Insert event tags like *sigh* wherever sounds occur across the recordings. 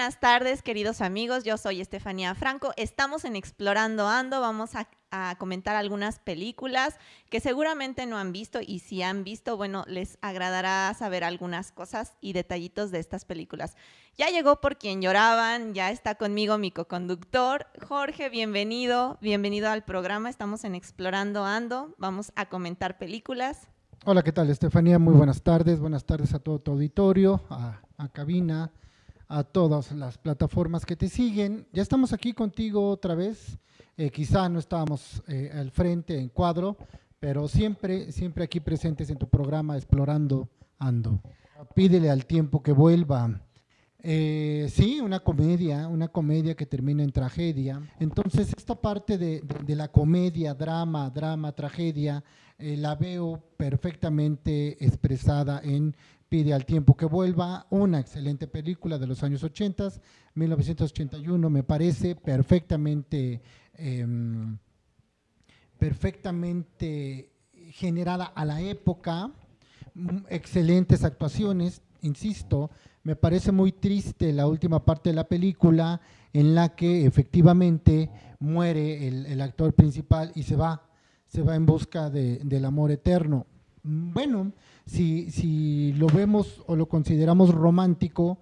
buenas tardes, queridos amigos. Yo soy Estefanía Franco. Estamos en Explorando Ando. Vamos a, comentar algunas películas que seguramente no han visto y si han visto, bueno, les agradará saber algunas cosas y detallitos de estas películas. Ya llegó por quien lloraban, ya está conmigo mi coconductor. Jorge, bienvenido, bienvenido al programa. Estamos en Explorando Ando. Vamos a comentar películas. Hola, ¿qué tal, Estefanía? Muy buenas tardes. Buenas tardes a todo tu auditorio, a cabina a todas las plataformas que te siguen. Ya estamos aquí contigo otra vez. Eh, quizá no estábamos eh, al frente en cuadro, pero siempre, siempre aquí presentes en tu programa Explorando Ando. Pídele al tiempo que vuelva. Eh, sí, una comedia, una comedia que termina en tragedia. Entonces, esta parte de, de, la comedia, drama, drama, tragedia, eh, la veo perfectamente expresada en Pide al tiempo que vuelva, una excelente película de los años 80, 1981, me parece perfectamente, eh, perfectamente generada a la época, excelentes actuaciones, insisto, me parece muy triste la última parte de la película en la que efectivamente muere el, actor principal y se va, se va en busca de, del amor eterno. Bueno, si, si lo vemos o lo consideramos romántico,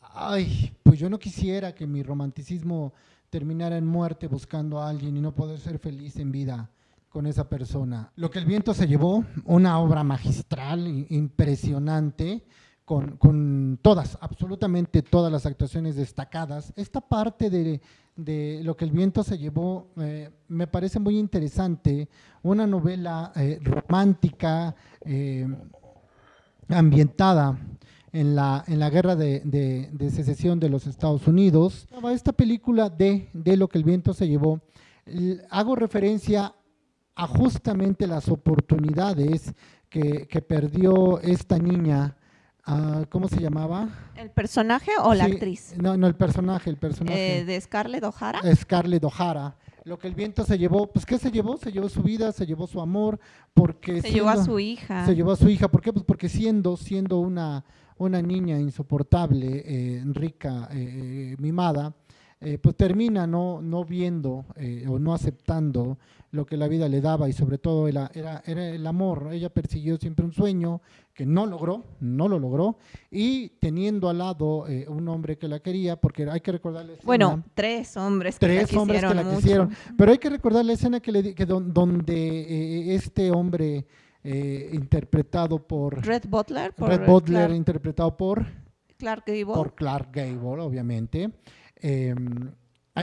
ay, pues yo no quisiera que mi romanticismo terminara en muerte buscando a alguien y no poder ser feliz en vida con esa persona. Lo que el viento se llevó, una obra magistral, impresionante, con, con, todas, absolutamente todas las actuaciones destacadas. Esta parte de, de lo que el viento se llevó eh, me parece muy interesante, una novela eh, romántica, eh, ambientada en la, en la guerra de, de, de, secesión de los Estados Unidos. Esta película de, de lo que el viento se llevó, hago referencia a justamente las oportunidades que, que perdió esta niña Uh, ¿Cómo se llamaba? ¿El personaje o la actriz? No, no, el personaje, el personaje. Eh, ¿De Scarlett O'Hara? Scarlett O'Hara. Lo que el viento se llevó, pues ¿qué se llevó? Se llevó su vida, se llevó su amor, porque… Se siendo, llevó a su hija. Se llevó a su hija, ¿por qué? Pues porque siendo, siendo una, una niña insoportable, eh, rica, eh, mimada, eh, pues termina no, no viendo eh, o no aceptando lo que la vida le daba y sobre todo era, era, era, el amor. Ella persiguió siempre un sueño que no logró, no lo logró, y teniendo al lado eh, un hombre que la quería, porque hay que recordar la escena, Bueno, tres hombres que tres la hombres que la mucho. quisieron, pero hay que recordar la escena que, le, que don, donde este hombre interpretado por… Red Butler. Por Red Butler, Clark, interpretado por… Clark Gable. Por Clark Gable, obviamente. Eh,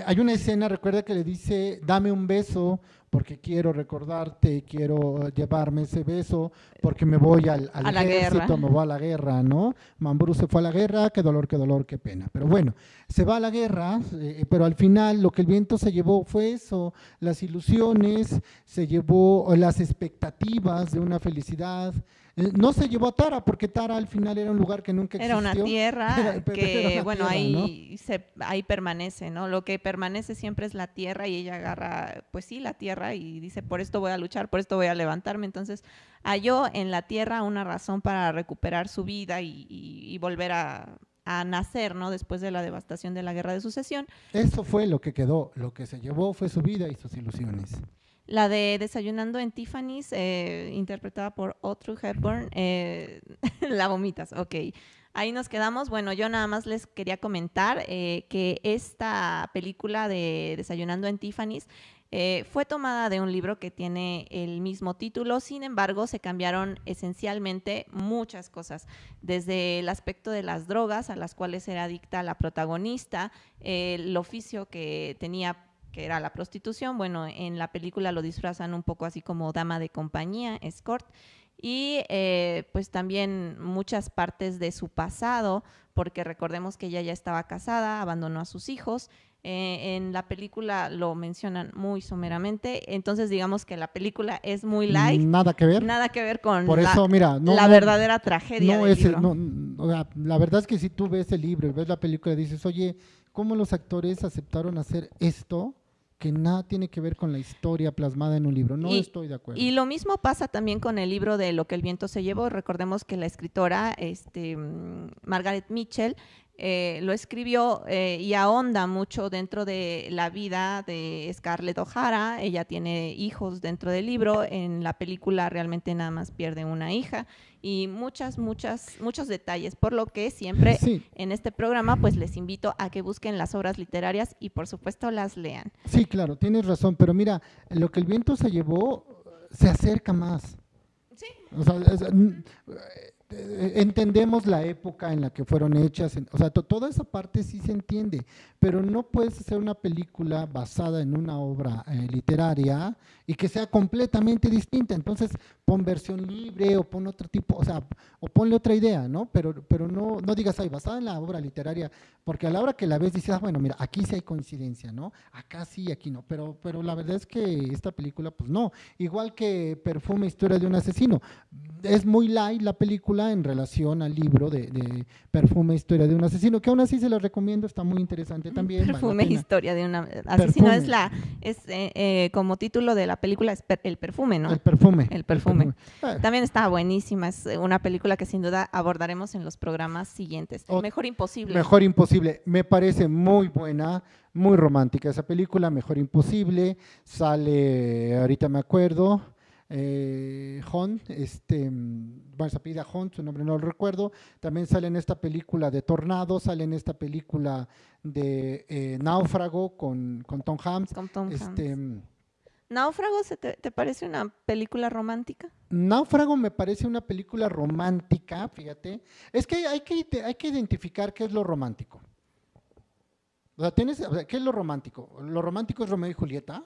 hay una escena, recuerda que le dice, dame un beso porque quiero recordarte, quiero llevarme ese beso porque me voy al, al a ejército, me voy a la guerra, ¿no? Mambrú se fue a la guerra, qué dolor, qué dolor, qué pena. Pero bueno, se va a la guerra, eh, pero al final lo que el viento se llevó fue eso, las ilusiones, se llevó las expectativas de una felicidad, no se llevó a Tara, porque Tara al final era un lugar que nunca existió. Era una tierra *laughs* era, que, una bueno, tierra, ahí, ¿no? se, ahí permanece, ¿no? Lo que permanece siempre es la tierra y ella agarra, pues sí, la tierra y dice, por esto voy a luchar, por esto voy a levantarme. Entonces, halló en la tierra una razón para recuperar su vida y, y, y volver a, a nacer, ¿no? Después de la devastación de la guerra de sucesión. Eso fue lo que quedó, lo que se llevó fue su vida y sus ilusiones. La de Desayunando en Tiffany's, eh, interpretada por Audrey Hepburn, eh, *laughs* la vomitas, ok. Ahí nos quedamos. Bueno, yo nada más les quería comentar eh, que esta película de Desayunando en Tiffany's eh, fue tomada de un libro que tiene el mismo título, sin embargo, se cambiaron esencialmente muchas cosas, desde el aspecto de las drogas a las cuales era adicta la protagonista, el oficio que tenía que era la prostitución, bueno, en la película lo disfrazan un poco así como dama de compañía, escort, y eh, pues también muchas partes de su pasado, porque recordemos que ella ya estaba casada, abandonó a sus hijos, eh, en la película lo mencionan muy someramente, entonces digamos que la película es muy light. Nada que ver. Nada que ver con Por eso, la, mira, no, la no, verdadera tragedia no del es libro. no, la verdad es que si tú ves el libro y ves la película dices, oye, ¿cómo los actores aceptaron hacer esto? Que nada tiene que ver con la historia plasmada en un libro. No y, estoy de acuerdo. Y lo mismo pasa también con el libro de Lo que el viento se llevó. Recordemos que la escritora este, Margaret Mitchell eh, lo escribió eh, y ahonda mucho dentro de la vida de Scarlett O'Hara. Ella tiene hijos dentro del libro. En la película realmente nada más pierde una hija y muchas, muchas, muchos detalles. Por lo que siempre en este programa, pues les invito a que busquen las obras literarias y por supuesto las lean. Sí, claro, tienes razón. Pero mira, lo que el viento se llevó se acerca más. Sí. O sea, eh, entendemos la época en la que fueron hechas, o sea, toda esa parte sí se entiende, pero no puedes hacer una película basada en una obra eh, literaria y que sea completamente distinta. Entonces, pon versión libre o pon otro tipo, o sea, o ponle otra idea, ¿no? Pero, pero no, no digas, ay, basada en la obra literaria, porque a la hora que la ves dices, ah, bueno, mira, aquí sí hay coincidencia, ¿no? Acá sí, aquí no, pero, pero la verdad es que esta película, pues no. Igual que Perfume, Historia de un Asesino. Es muy light la película en relación al libro de, Perfume, Historia de un Asesino, que aún así se lo recomiendo, está muy interesante también. Perfume, Historia de un Asesino, es la, es eh, eh, como título de la película es El perfume, ¿no? El perfume. El perfume. También está buenísima, es una película que sin duda abordaremos en los programas siguientes. Mejor Imposible. Mejor Imposible, me parece muy buena, muy romántica esa película, Mejor Imposible, sale, ahorita me acuerdo, eh, este, bueno, se pide su nombre no lo recuerdo, también sale en esta película de Tornado, sale en esta película de eh, Náufrago con, con Tom Hanks. Con Tom este, ¿Náufrago te, parece una película romántica? Náufrago me parece una película romántica, fíjate. Es que hay que, hay que identificar qué es lo romántico. O sea, tienes, ¿qué es lo romántico? ¿Lo romántico es Romeo y Julieta?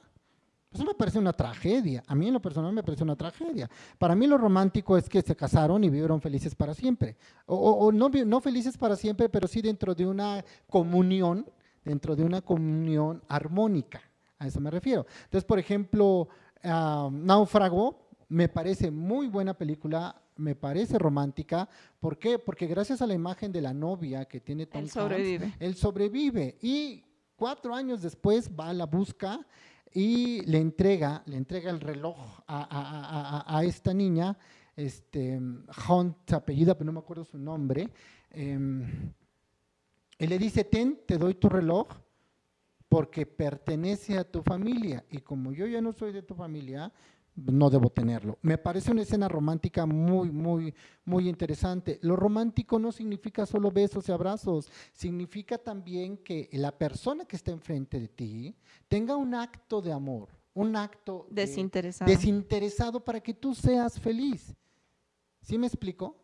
Eso me parece una tragedia. A mí en lo personal me parece una tragedia. Para mí lo romántico es que se casaron y vivieron felices para siempre. O, o no, no felices para siempre, pero sí dentro de una comunión, dentro de una comunión armónica. A eso me refiero. Entonces, por ejemplo, Náufrago me parece muy buena película, me parece romántica. ¿Por qué? Porque gracias a la imagen de la novia que tiene Tom él sobrevive. él sobrevive. Y cuatro años después va a la busca y le entrega, le entrega el reloj a, esta niña, este, Hunt, apellida, pero no me acuerdo su nombre. Em, y le dice, ten, te doy tu reloj, porque pertenece a tu familia y como yo ya no soy de tu familia, no debo tenerlo. Me parece una escena romántica muy, muy, muy interesante. Lo romántico no significa solo besos y abrazos, significa también que la persona que está enfrente de ti tenga un acto de amor, un acto desinteresado, desinteresado para que tú seas feliz. ¿Sí me explico?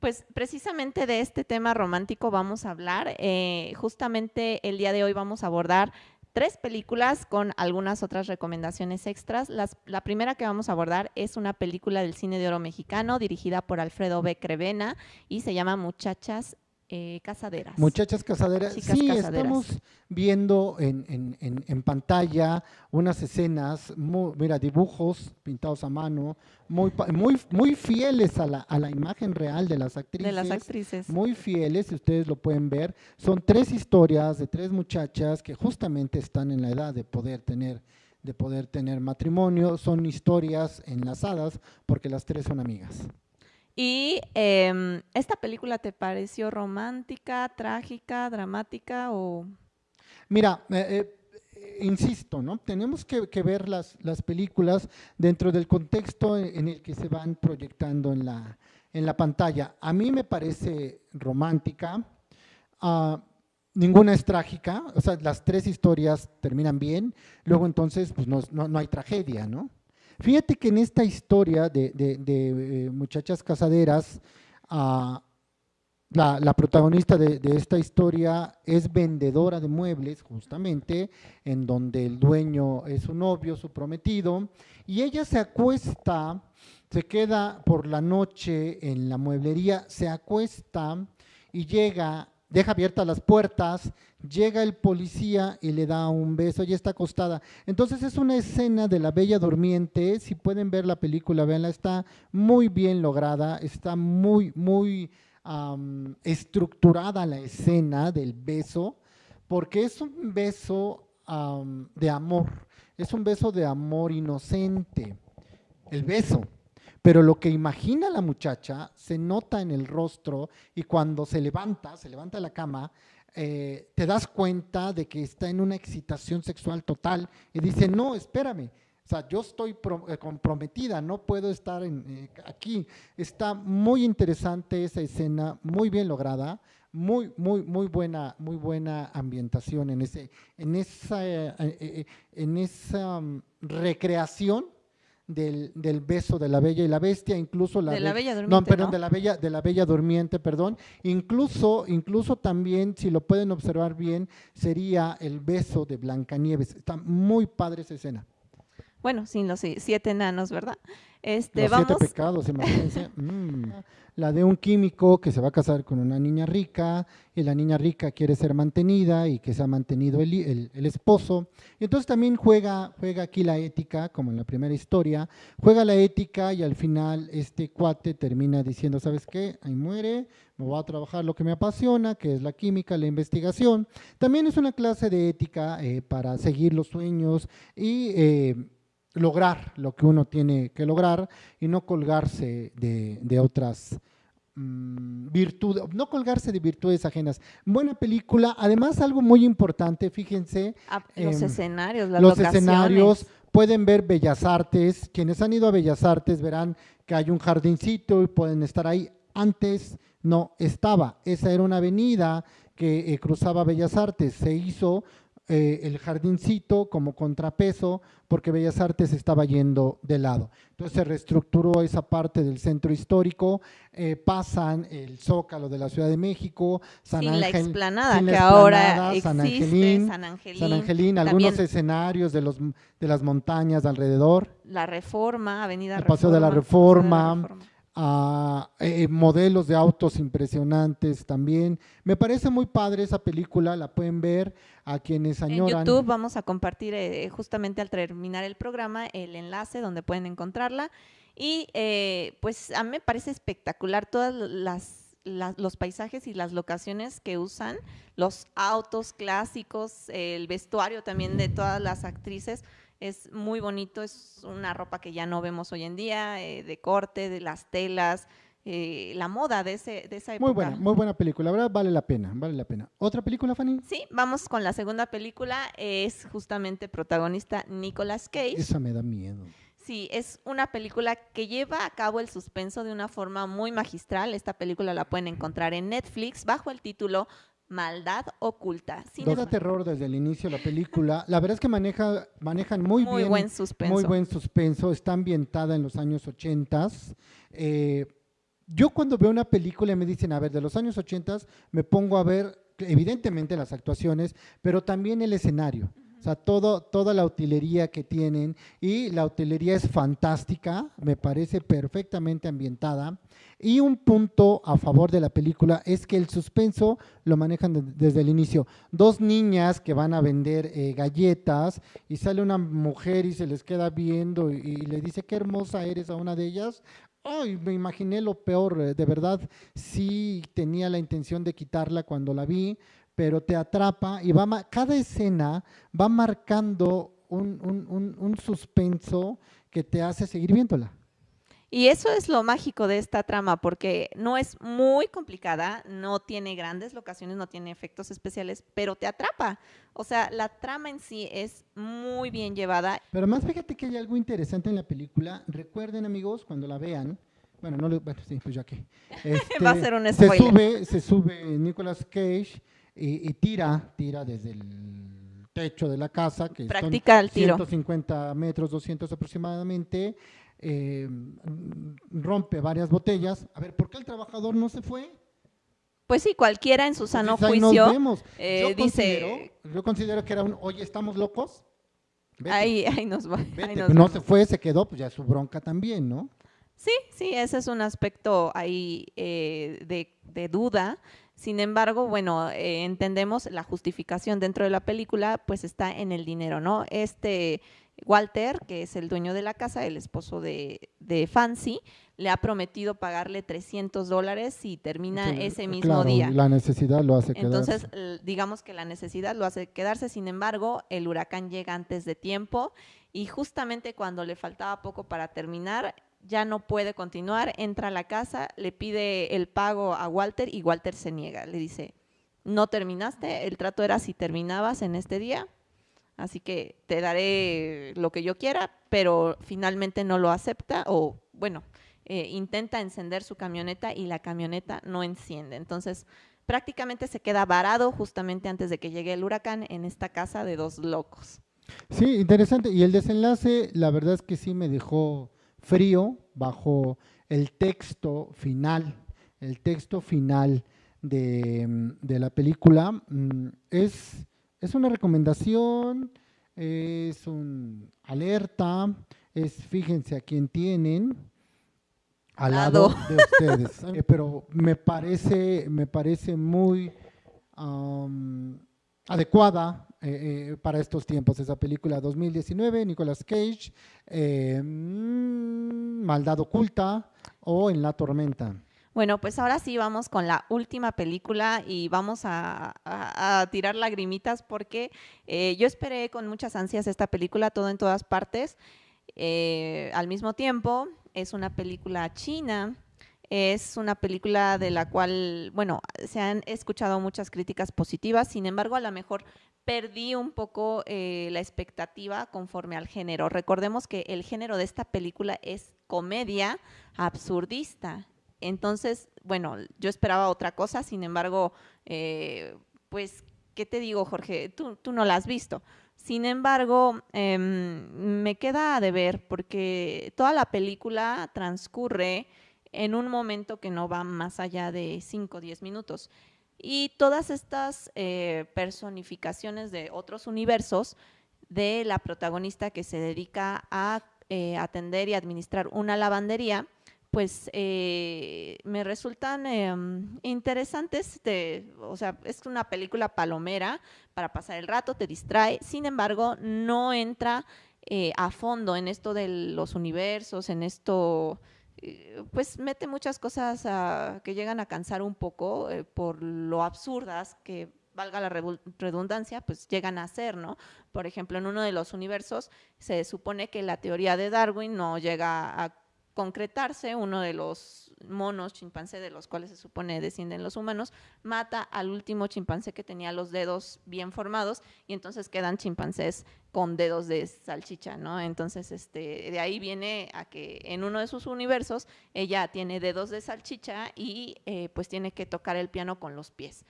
Pues precisamente de este tema romántico vamos a hablar. Eh, justamente el día de hoy vamos a abordar tres películas con algunas otras recomendaciones extras. la primera que vamos a abordar es una película del cine de oro mexicano dirigida por Alfredo B. Crevena y se llama Muchachas eh, casaderas. Muchachas casaderas. sí, estamos viendo en, en, pantalla unas escenas, mira, dibujos pintados a mano, muy, muy, muy fieles a la, a la imagen real de las actrices. De las actrices. Muy fieles, si ustedes lo pueden ver. Son tres historias de tres muchachas que justamente están en la edad de poder tener de poder tener matrimonio. Son historias enlazadas porque las tres son amigas. Y em, esta película te pareció romántica, trágica, dramática o... Mira, eh, eh, insisto, ¿no? Tenemos que, ver las, las, películas dentro del contexto en el que se van proyectando en la, pantalla. A mí me parece romántica, ah, ninguna es trágica, o sea, las tres historias terminan bien, luego entonces pues no, no hay tragedia, ¿no? Fíjate que en esta historia de, eh, muchachas casaderas, ah, la, protagonista de, esta historia es vendedora de muebles, justamente, en donde el dueño es su novio, su prometido, y ella se acuesta, se queda por la noche en la mueblería, se acuesta y llega deja abiertas las puertas, llega el policía y le da un beso, y está acostada. Entonces es una escena de la Bella Durmiente, si pueden ver la película, véanla, está muy bien lograda, está muy, muy estructurada la escena del beso, porque es un beso de amor, es un beso de amor inocente, el beso. Pero lo que imagina la muchacha se nota en el rostro y cuando se levanta, se levanta de la cama, eh, te das cuenta de que está en una excitación sexual total y dice, no, espérame, o sea, yo estoy eh, comprometida, no puedo estar eh, aquí. Está muy interesante esa escena, muy bien lograda, muy, muy, muy buena, muy buena ambientación en ese, en esa, en esa mm, recreación del, del, beso de la bella y la bestia, incluso la de la bella durmiente, no, perdón, de la bella de la bella durmiente, perdón. Incluso incluso también si lo pueden observar bien sería el beso de Blancanieves. Está muy padre esa escena. Bueno, sin los siete enanos, ¿verdad? Este, los vamos... siete pecados, imagínense. *laughs* Mm. La de un químico que se va a casar con una niña rica y la niña rica quiere ser mantenida y que se ha mantenido el, el, esposo. Y entonces también juega, juega aquí la ética, como en la primera historia, juega la ética y al final este cuate termina diciendo, ¿sabes qué? Ahí muere, me voy a trabajar lo que me apasiona, que es la química, la investigación. También es una clase de ética eh, para seguir los sueños y... Eh, lograr lo que uno tiene que lograr y no colgarse de, otras mm, virtudes, no colgarse de virtudes ajenas. Buena película, además algo muy importante, fíjense. Ah, los em, escenarios, las Los escenarios, pueden ver Bellas Artes, quienes han ido a Bellas Artes verán que hay un jardincito y pueden estar ahí. Antes no estaba, esa era una avenida que eh, cruzaba Bellas Artes, se hizo eh, el jardincito como contrapeso porque Bellas Artes estaba yendo de lado. Entonces se reestructuró esa parte del centro histórico, eh, pasan el Zócalo de la Ciudad de México, San Ángel, la explanada que ahora existe, San Angelín, San Angelín, algunos escenarios de, los, de las montañas alrededor. La Reforma, Avenida el Reforma. Paseo de la Reforma a eh, modelos de autos impresionantes también. Me parece muy padre esa película, la pueden ver a quienes añoran. En YouTube vamos a compartir eh, justamente al terminar el programa el enlace donde pueden encontrarla. Y eh, pues a mí me parece espectacular todas las, los paisajes y las locaciones que usan, los autos clásicos, el vestuario también de todas las actrices es muy bonito, es una ropa que ya no vemos hoy en día, eh, de corte, de las telas, eh, la moda de, ese, de esa época. Muy buena, muy buena película, la verdad vale la pena, vale la pena. ¿Otra película, Fanny? Sí, vamos con la segunda película, es justamente protagonista Nicolas Cage. Esa me da miedo. Sí, es una película que lleva a cabo el suspenso de una forma muy magistral. Esta película la pueden encontrar en Netflix bajo el título maldad oculta. Todo terror desde el inicio de la película. La verdad es que maneja, manejan muy, muy bien. Buen suspenso. Muy buen suspenso. Está ambientada en los años 80. Eh, yo cuando veo una película y me dicen, a ver, de los años 80 me pongo a ver evidentemente las actuaciones, pero también el escenario. O sea, todo, toda la utilería que tienen y la utilería es fantástica, me parece perfectamente ambientada. Y un punto a favor de la película es que el suspenso lo manejan desde el inicio. Dos niñas que van a vender eh, galletas y sale una mujer y se les queda viendo y, le dice qué hermosa eres a una de ellas. Ay, me imaginé lo peor, eh, de verdad sí tenía la intención de quitarla cuando la vi, pero te atrapa y va cada escena va marcando un, suspenso que te hace seguir viéndola. Y eso es lo mágico de esta trama, porque no es muy complicada, no tiene grandes locaciones, no tiene efectos especiales, pero te atrapa. O sea, la trama en sí es muy bien llevada. Pero más fíjate que hay algo interesante en la película. Recuerden, amigos, cuando la vean, bueno, no bueno, sí, pues ya que. *laughs* Va a ser un spoiler. Se sube, se sube Nicolas Cage y, tira, tira desde el techo de la casa, que Practica son 150 metros, 200 aproximadamente, eh, rompe varias botellas. A ver, ¿por qué el trabajador no se fue? Pues sí, cualquiera en su sano juicio eh, yo dice... Considero, yo considero que era un, oye, ¿estamos locos? Ahí, ahí nos va. no se fue, se quedó, pues ya su bronca también, ¿no? Sí, sí, ese es un aspecto ahí eh, de, de, duda. Sin embargo, bueno, eh, entendemos la justificación dentro de la película, pues está en el dinero, ¿no? Este Walter, que es el dueño de la casa, el esposo de, Fancy, le ha prometido pagarle 300 dólares y termina ese mismo día. La necesidad lo hace quedarse. Entonces, digamos que la necesidad lo hace quedarse, sin embargo, el huracán llega antes de tiempo y justamente cuando le faltaba poco para terminar, ya no puede continuar, entra a la casa, le pide el pago a Walter y Walter se niega. Le dice, no terminaste, el trato era si terminabas en este día, así que te daré lo que yo quiera, pero finalmente no lo acepta o, bueno, eh, intenta encender su camioneta y la camioneta no enciende. Entonces, prácticamente se queda varado justamente antes de que llegue el huracán en esta casa de dos locos. Sí, interesante. Y el desenlace, la verdad es que sí me dejó frío bajo el texto final. El texto final de, la película mm, es, es una recomendación, es un alerta, es fíjense a quién tienen al lado, de *laughs* ustedes. Eh, pero me parece, me parece muy adecuada eh, eh, para estos tiempos. Esa película 2019, Nicolas Cage, eh, mm, Maldad Oculta o En la Tormenta. Bueno, pues ahora sí vamos con la última película y vamos a, tirar lagrimitas porque yo esperé con muchas ansias esta película, todo en todas partes. al mismo tiempo, es una película china es una película de la cual, bueno, se han escuchado muchas críticas positivas, sin embargo, a lo mejor perdí un poco eh, la expectativa conforme al género. Recordemos que el género de esta película es comedia absurdista. Entonces, bueno, yo esperaba otra cosa, sin embargo, eh, pues, ¿qué te digo, Jorge? Tú, no la has visto. Sin embargo, em, me queda de ver porque toda la película transcurre en un momento que no va más allá de 5 o 10 minutos. Y todas estas eh, personificaciones de otros universos de la protagonista que se dedica a eh, atender y administrar una lavandería, pues eh, me resultan interesantes. o sea, es una película palomera para pasar el rato, te distrae, sin embargo, no entra a fondo en esto de los universos, en esto pues mete muchas cosas que llegan a cansar un poco eh, por lo absurdas que valga la redundancia, pues llegan a ser, ¿no? Por ejemplo, en uno de los universos se supone que la teoría de Darwin no llega a concretarse, uno de los monos chimpancé de los cuales se supone descienden los humanos, mata al último chimpancé que tenía los dedos bien formados y entonces quedan chimpancés con dedos de salchicha, ¿no? Entonces, este, de ahí viene a que en uno de sus universos ella tiene dedos de salchicha y eh, pues tiene que tocar el piano con los pies.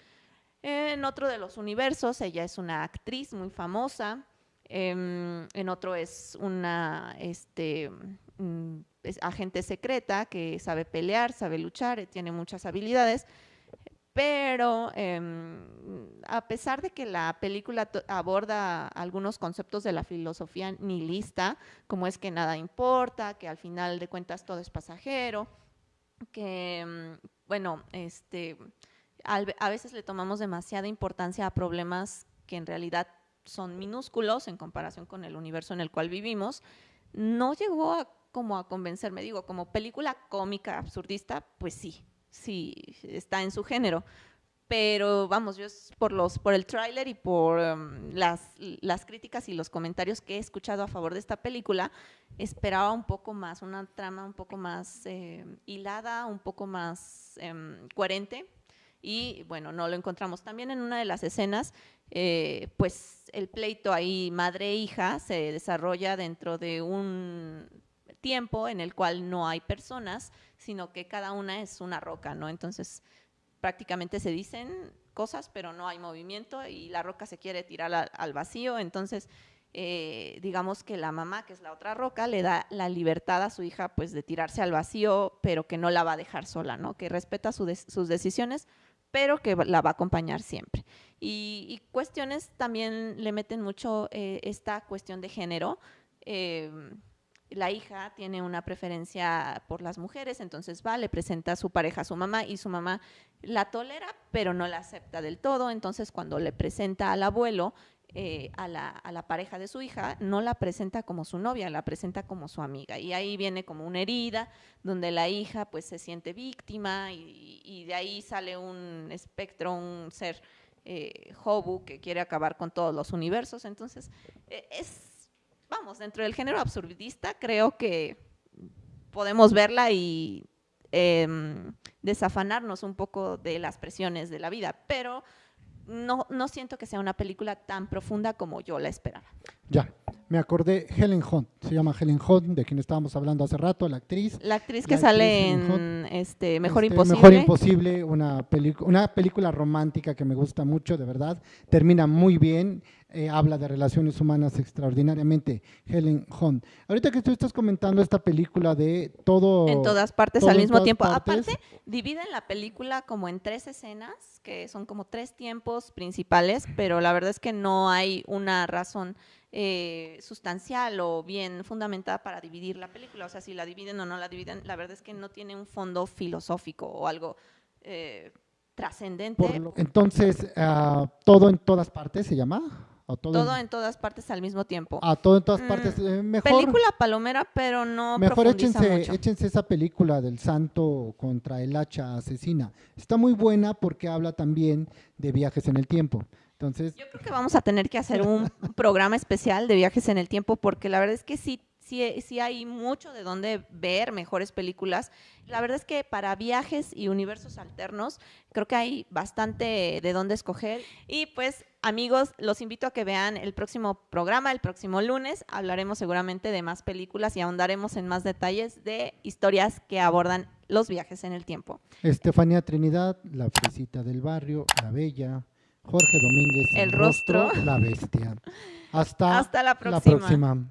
En otro de los universos, ella es una actriz muy famosa, em, en otro es una, este, mm, agente secreta que sabe pelear, sabe luchar, tiene muchas habilidades, pero em, a pesar de que la película aborda algunos conceptos de la filosofía nihilista, como es que nada importa, que al final de cuentas todo es pasajero, que, em, bueno, este, a veces le tomamos demasiada importancia a problemas que en realidad son minúsculos en comparación con el universo en el cual vivimos, no llegó a como a convencerme. Digo, como película cómica, absurdista, pues sí, sí, está en su género. Pero vamos, yo por, los, por el tráiler y por em, las, las críticas y los comentarios que he escuchado a favor de esta película, esperaba un poco más, una trama un poco más eh, hilada, un poco más em, coherente. Y bueno, no lo encontramos. También en una de las escenas, eh, pues el pleito ahí madre-hija se desarrolla dentro de un tiempo en el cual no hay personas, sino que cada una es una roca, ¿no? Entonces, prácticamente se dicen cosas, pero no hay movimiento y la roca se quiere tirar al, vacío, entonces... Eh, digamos que la mamá, que es la otra roca, le da la libertad a su hija pues de tirarse al vacío, pero que no la va a dejar sola, ¿no? Que respeta sus decisiones, pero que la va a acompañar siempre. Y, cuestiones también le meten mucho eh, esta cuestión de género. Eh, la hija tiene una preferencia por las mujeres, entonces va, le presenta a su pareja a su mamá y su mamá la tolera, pero no la acepta del todo. Entonces, cuando le presenta al abuelo eh, a, la, pareja de su hija, no la presenta como su novia, la presenta como su amiga. Y ahí viene como una herida donde la hija pues se siente víctima y, de ahí sale un espectro, un ser eh, Hobu que quiere acabar con todos los universos. Entonces, eh, es vamos, dentro del género absurdista creo que podemos verla y em, desafanarnos un poco de las presiones de la vida, pero no, no siento que sea una película tan profunda como yo la esperaba. Ya, me acordé, Helen Hunt, se llama Helen Hunt, de quien estábamos hablando hace rato, la actriz. La actriz que La sale actriz en este, Mejor Este, Imposible. Mejor Imposible, una, una película romántica que me gusta mucho, de verdad. Termina muy bien, eh, habla de relaciones humanas extraordinariamente. Helen Hunt. Ahorita que tú estás comentando esta película de todo... en todas partes todo al mismo tiempo. partes. Aparte, dividen la película como en tres escenas, que son como tres tiempos principales, pero la verdad es que no hay una razón eh, sustancial o bien fundamentada para dividir la película. O sea, si la dividen o no la dividen, la verdad es que no tiene un fondo filosófico o algo eh, trascendente. entonces, ah, todo en todas partes se llama. ¿O todo, Todo en, en todas partes al mismo tiempo. ah, todo en todas Mm, partes. eh, mejor, Película palomera, pero no Mejor profundiza échense, mucho. échense esa película del santo contra el hacha asesina. Está muy buena porque habla también de viajes en el tiempo. Entonces, Yo creo que vamos a tener que hacer un *laughs* programa especial de viajes en el tiempo porque la verdad es que sí, sí, sí hay mucho de dónde ver mejores películas. La verdad es que para viajes y universos alternos creo que hay bastante de dónde escoger. Y pues amigos, los invito a que vean el próximo programa, el próximo lunes. Hablaremos seguramente de más películas y ahondaremos en más detalles de historias que abordan los viajes en el tiempo. Estefanía Trinidad, la fresita del barrio, la bella, Jorge Domínguez, El rostro. la bestia. *laughs* Hasta, Hasta la próxima.